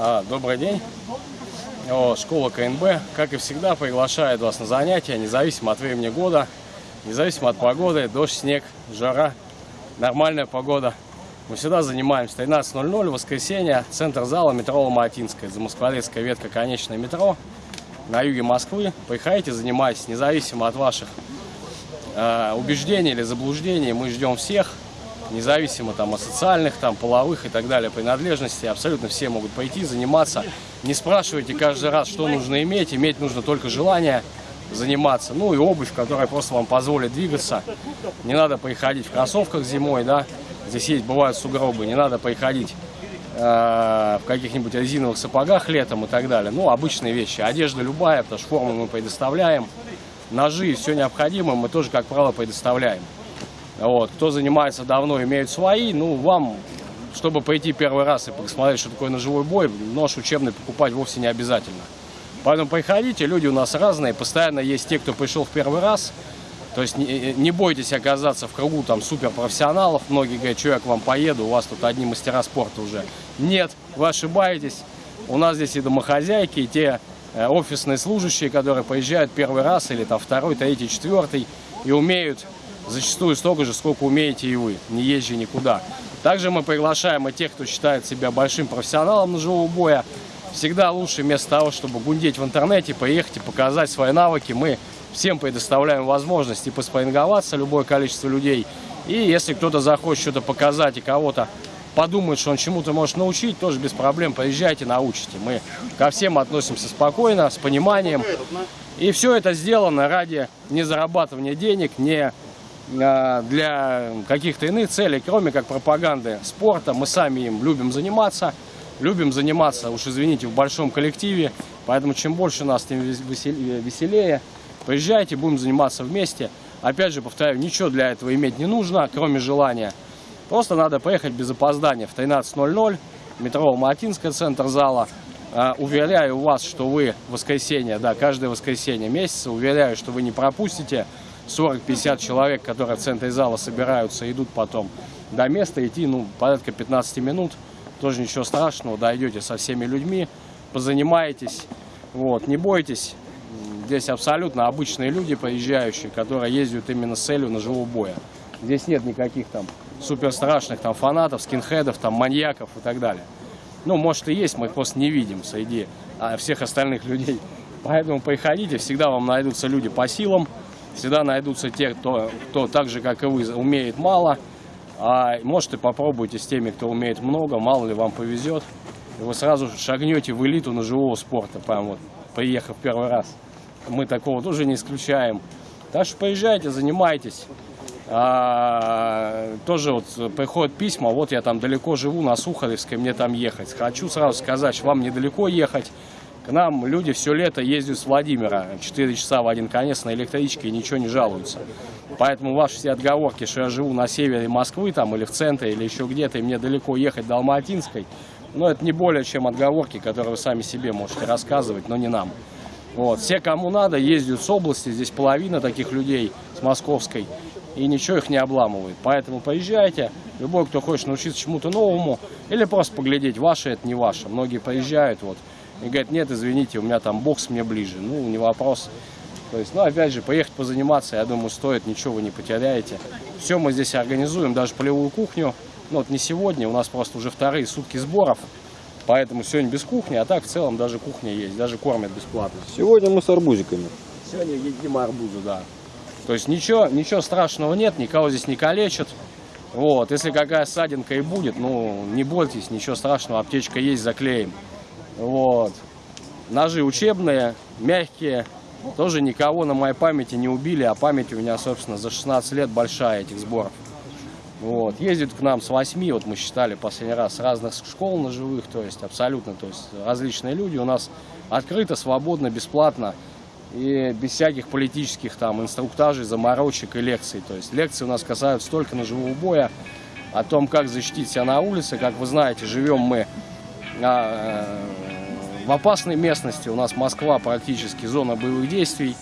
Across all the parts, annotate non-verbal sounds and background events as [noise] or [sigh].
А, добрый день. О, школа КНБ, как и всегда, приглашает вас на занятия, независимо от времени года, независимо от погоды, дождь, снег, жара, нормальная погода. Мы всегда занимаемся 13.00, воскресенье, центр зала, метро Ломатинская, Замоскворецкая ветка, конечное метро, на юге Москвы. Приходите, занимайтесь, независимо от ваших э, убеждений или заблуждений, мы ждем всех независимо там от социальных, там половых и так далее принадлежности, абсолютно все могут пойти, заниматься. Не спрашивайте каждый раз, что нужно иметь, иметь нужно только желание заниматься. Ну и обувь, которая просто вам позволит двигаться. Не надо приходить в кроссовках зимой, да, здесь есть, бывают сугробы, не надо приходить э, в каких-нибудь резиновых сапогах летом и так далее. Ну, обычные вещи. Одежда любая, потому что форму мы предоставляем. Ножи все необходимое мы тоже, как правило, предоставляем. Вот. Кто занимается давно, имеют свои. Ну, вам, чтобы пойти первый раз и посмотреть, что такое ножевой бой, нож учебный покупать вовсе не обязательно. Поэтому приходите, люди у нас разные. Постоянно есть те, кто пришел в первый раз. То есть не, не бойтесь оказаться в кругу там суперпрофессионалов. Многие говорят, что я к вам поеду, у вас тут одни мастера спорта уже. Нет, вы ошибаетесь. У нас здесь и домохозяйки, и те э, офисные служащие, которые приезжают первый раз или там второй, третий, четвертый и умеют зачастую столько же, сколько умеете и вы, не езжи никуда. Также мы приглашаем и тех, кто считает себя большим профессионалом ножевого боя. Всегда лучше вместо того, чтобы гундеть в интернете, поехать и показать свои навыки, мы всем предоставляем возможность и поспарринговаться, любое количество людей. И если кто-то захочет что-то показать и кого-то подумает, что он чему-то может научить, тоже без проблем приезжайте, научите. Мы ко всем относимся спокойно, с пониманием. И все это сделано ради не зарабатывания денег, не для каких-то иных целей, кроме как пропаганды спорта. Мы сами им любим заниматься, любим заниматься, уж извините, в большом коллективе. Поэтому чем больше нас, тем веселее. Приезжайте, будем заниматься вместе. Опять же, повторяю, ничего для этого иметь не нужно, кроме желания. Просто надо поехать без опоздания в 13.00, метро Матинская, центр зала. Uh, уверяю вас, что вы воскресенье, да, каждое воскресенье месяца, уверяю, что вы не пропустите 40-50 человек, которые в центре зала собираются, идут потом до места, идти, ну, порядка 15 минут, тоже ничего страшного, дойдете со всеми людьми, позанимаетесь, вот, не бойтесь, здесь абсолютно обычные люди приезжающие, которые ездят именно с целью ножевого боя. Здесь нет никаких там супер страшных там фанатов, скинхедов, там маньяков и так далее. Ну, может и есть, мы их просто не видим среди а, всех остальных [laughs] людей. Поэтому приходите, всегда вам найдутся люди по силам, Всегда найдутся те, кто, кто так же, как и вы, умеет мало. А может и попробуйте с теми, кто умеет много, мало ли вам повезет. И вы сразу шагнете в элиту ножевого спорта, прям вот, приехав первый раз. Мы такого тоже не исключаем. Так что поезжайте, занимайтесь. А, тоже вот приходят письма, вот я там далеко живу, на Сухаревской, мне там ехать. Хочу сразу сказать, что вам недалеко ехать. К нам люди все лето ездят с Владимира, 4 часа в один конец на электричке и ничего не жалуются. Поэтому ваши все отговорки, что я живу на севере Москвы там или в центре, или еще где-то, и мне далеко ехать до Алматинской, ну, это не более чем отговорки, которые вы сами себе можете рассказывать, но не нам. Вот. Все, кому надо, ездят с области, здесь половина таких людей с московской, и ничего их не обламывает. Поэтому поезжайте, любой, кто хочет научиться чему-то новому, или просто поглядеть, ваше это не ваше. Многие поезжают, вот, и говорит, нет, извините, у меня там бокс мне ближе. Ну, не вопрос. То есть, ну, опять же, поехать позаниматься, я думаю, стоит, ничего вы не потеряете. Все мы здесь организуем, даже полевую кухню. Ну, вот не сегодня, у нас просто уже вторые сутки сборов. Поэтому сегодня без кухни, а так в целом даже кухня есть, даже кормят бесплатно. Сегодня мы с арбузиками. Сегодня едим арбузы, да. То есть ничего, ничего страшного нет, никого здесь не калечат. Вот, если какая ссадинка и будет, ну, не бойтесь, ничего страшного, аптечка есть, заклеим. Вот. Ножи учебные, мягкие. Тоже никого на моей памяти не убили, а память у меня, собственно, за 16 лет большая этих сборов. Вот. Ездят к нам с 8, вот мы считали последний раз, с разных школ ножевых, то есть абсолютно, то есть различные люди. У нас открыто, свободно, бесплатно и без всяких политических там инструктажей, заморочек и лекций. То есть лекции у нас касаются только ножевого боя, о том, как защитить себя на улице. Как вы знаете, живем мы в опасной местности. У нас Москва практически зона боевых действий.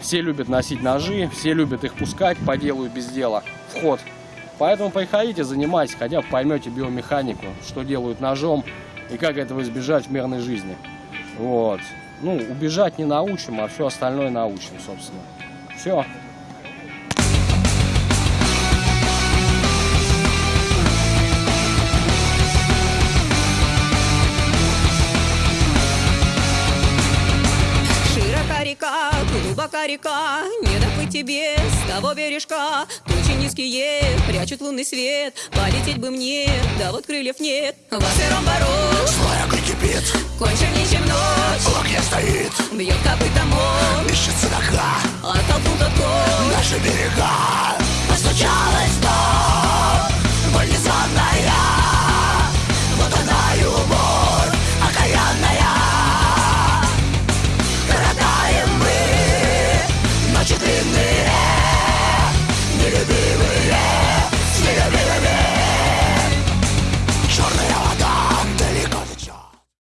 Все любят носить ножи, все любят их пускать по делу и без дела. Вход. Поэтому приходите, занимайтесь, хотя бы поймете биомеханику, что делают ножом, и как этого избежать в мирной жизни. Вот. Ну, убежать не научим, а все остальное научим, собственно. Все. Река, не доплыть тебе с того бережка. Тучи низкие прячут лунный свет, полететь бы мне, да вот крыльев нет. Во сыром бород, Злая огонь кипит, конче ничем ночь, в огне стоит. Бьет копытом он, Ищется нога, оттолкнут от кон. наши берега